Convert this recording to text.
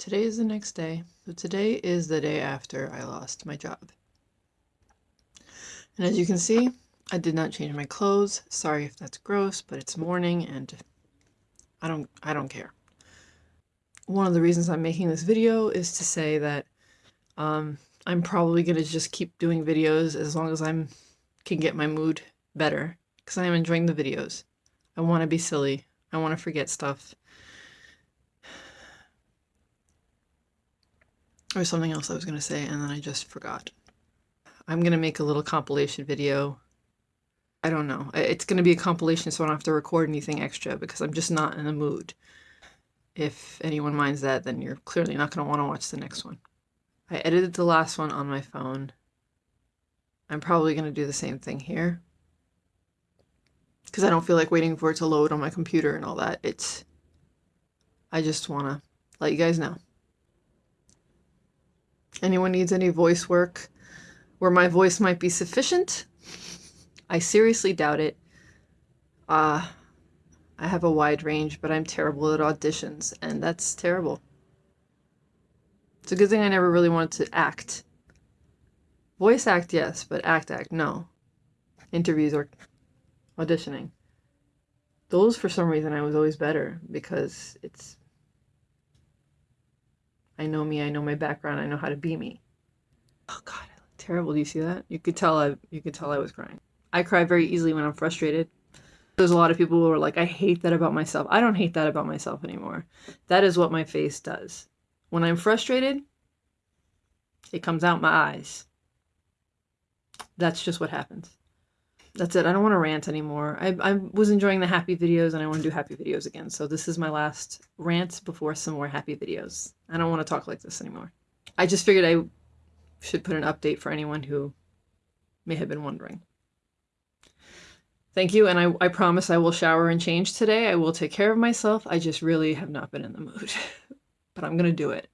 Today is the next day. So today is the day after I lost my job. And as you can see, I did not change my clothes. Sorry if that's gross, but it's morning and I don't I don't care. One of the reasons I'm making this video is to say that um, I'm probably going to just keep doing videos as long as I'm can get my mood better because I am enjoying the videos. I want to be silly. I want to forget stuff. Or something else I was going to say and then I just forgot. I'm going to make a little compilation video. I don't know. It's going to be a compilation so I don't have to record anything extra because I'm just not in the mood. If anyone minds that, then you're clearly not going to want to watch the next one. I edited the last one on my phone. I'm probably going to do the same thing here. Because I don't feel like waiting for it to load on my computer and all that. It's... I just want to let you guys know. Anyone needs any voice work where my voice might be sufficient? I seriously doubt it. Uh, I have a wide range, but I'm terrible at auditions, and that's terrible. It's a good thing I never really wanted to act. Voice act, yes, but act act, no. Interviews or auditioning. Those, for some reason, I was always better because it's. I know me, I know my background, I know how to be me. Oh god, I look terrible. Do you see that? You could tell I you could tell I was crying. I cry very easily when I'm frustrated. There's a lot of people who are like, I hate that about myself. I don't hate that about myself anymore. That is what my face does. When I'm frustrated, it comes out my eyes. That's just what happens. That's it. I don't want to rant anymore. I, I was enjoying the happy videos and I want to do happy videos again. So this is my last rant before some more happy videos. I don't want to talk like this anymore. I just figured I should put an update for anyone who may have been wondering. Thank you, and I, I promise I will shower and change today. I will take care of myself. I just really have not been in the mood. but I'm going to do it.